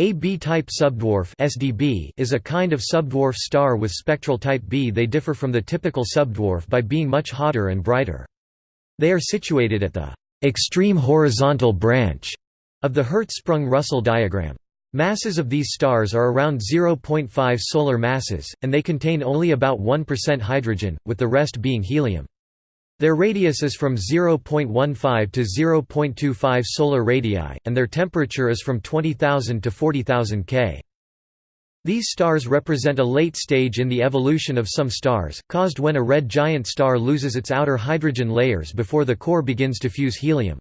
A B-type subdwarf (SDB) is a kind of subdwarf star with spectral type B. They differ from the typical subdwarf by being much hotter and brighter. They are situated at the extreme horizontal branch of the Hertzsprung-Russell diagram. Masses of these stars are around 0.5 solar masses, and they contain only about 1% hydrogen, with the rest being helium. Their radius is from 0.15 to 0.25 solar radii, and their temperature is from 20,000 to 40,000 K. These stars represent a late stage in the evolution of some stars, caused when a red giant star loses its outer hydrogen layers before the core begins to fuse helium.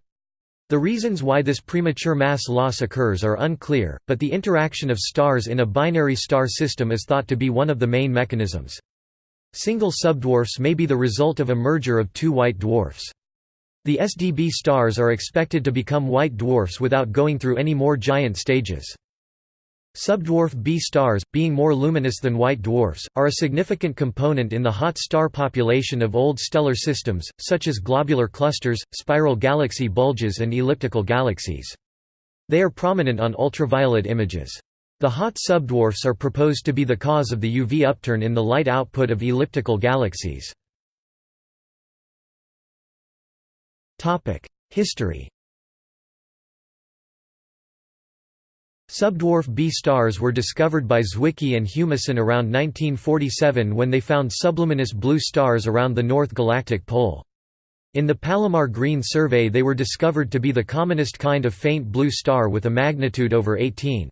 The reasons why this premature mass loss occurs are unclear, but the interaction of stars in a binary star system is thought to be one of the main mechanisms. Single subdwarfs may be the result of a merger of two white dwarfs. The SDB stars are expected to become white dwarfs without going through any more giant stages. Subdwarf B stars, being more luminous than white dwarfs, are a significant component in the hot star population of old stellar systems, such as globular clusters, spiral galaxy bulges and elliptical galaxies. They are prominent on ultraviolet images. The hot subdwarfs are proposed to be the cause of the UV upturn in the light output of elliptical galaxies. History Subdwarf B stars were discovered by Zwicky and Humason around 1947 when they found subluminous blue stars around the North Galactic Pole. In the Palomar Green survey they were discovered to be the commonest kind of faint blue star with a magnitude over 18.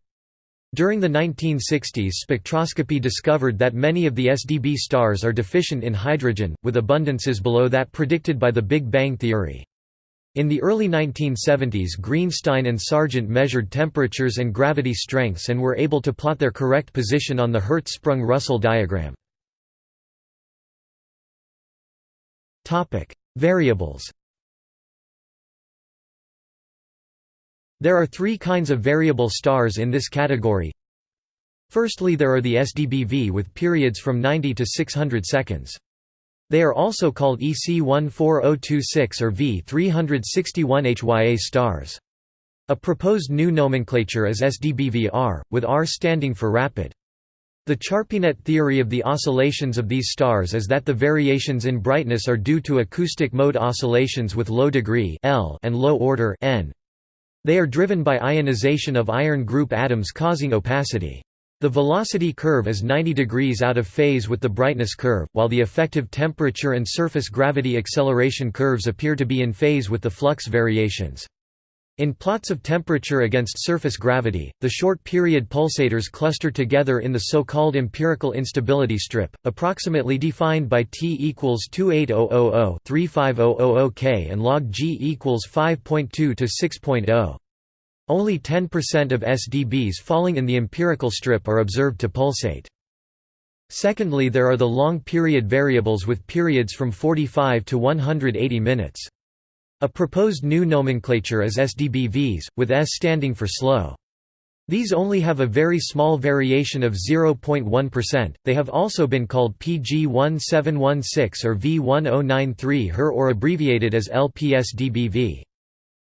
During the 1960s spectroscopy discovered that many of the SDB stars are deficient in hydrogen, with abundances below that predicted by the Big Bang theory. In the early 1970s Greenstein and Sargent measured temperatures and gravity strengths and were able to plot their correct position on the Hertzsprung-Russell diagram. Variables There are three kinds of variable stars in this category. Firstly there are the SDBV with periods from 90 to 600 seconds. They are also called EC14026 or V361HYA stars. A proposed new nomenclature is SDBVR, with R standing for rapid. The Charpinet theory of the oscillations of these stars is that the variations in brightness are due to acoustic mode oscillations with low degree L and low order N. They are driven by ionization of iron group atoms causing opacity. The velocity curve is 90 degrees out of phase with the brightness curve, while the effective temperature and surface gravity acceleration curves appear to be in phase with the flux variations. In plots of temperature against surface gravity, the short-period pulsators cluster together in the so-called empirical instability strip, approximately defined by T equals 28000-35000 K and log G equals 5.2 to 6.0. Only 10% of SDBs falling in the empirical strip are observed to pulsate. Secondly there are the long-period variables with periods from 45 to 180 minutes. A proposed new nomenclature is SDBVs, with S standing for slow. These only have a very small variation of 0.1%. They have also been called PG1716 or V1093 HER or abbreviated as LPSDBV.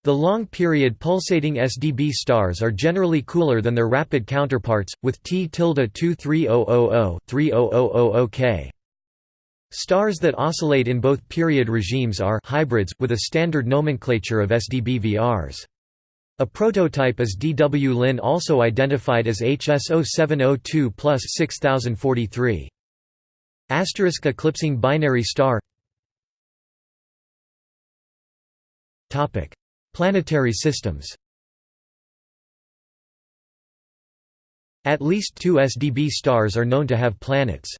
The long-period pulsating SDB stars are generally cooler than their rapid counterparts, with T 23000-30000 K. Stars that oscillate in both period regimes are hybrids, with a standard nomenclature of SDBVRs. A prototype is DW Lyn also identified as HS0702 plus 6043. Asterisk eclipsing binary star Planetary systems At least two SDB stars are known to have planets.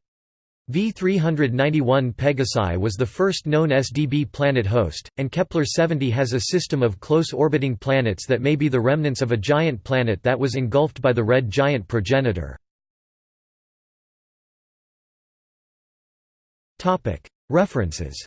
V391 Pegasi was the first known SDB planet host, and Kepler-70 has a system of close-orbiting planets that may be the remnants of a giant planet that was engulfed by the red giant progenitor. References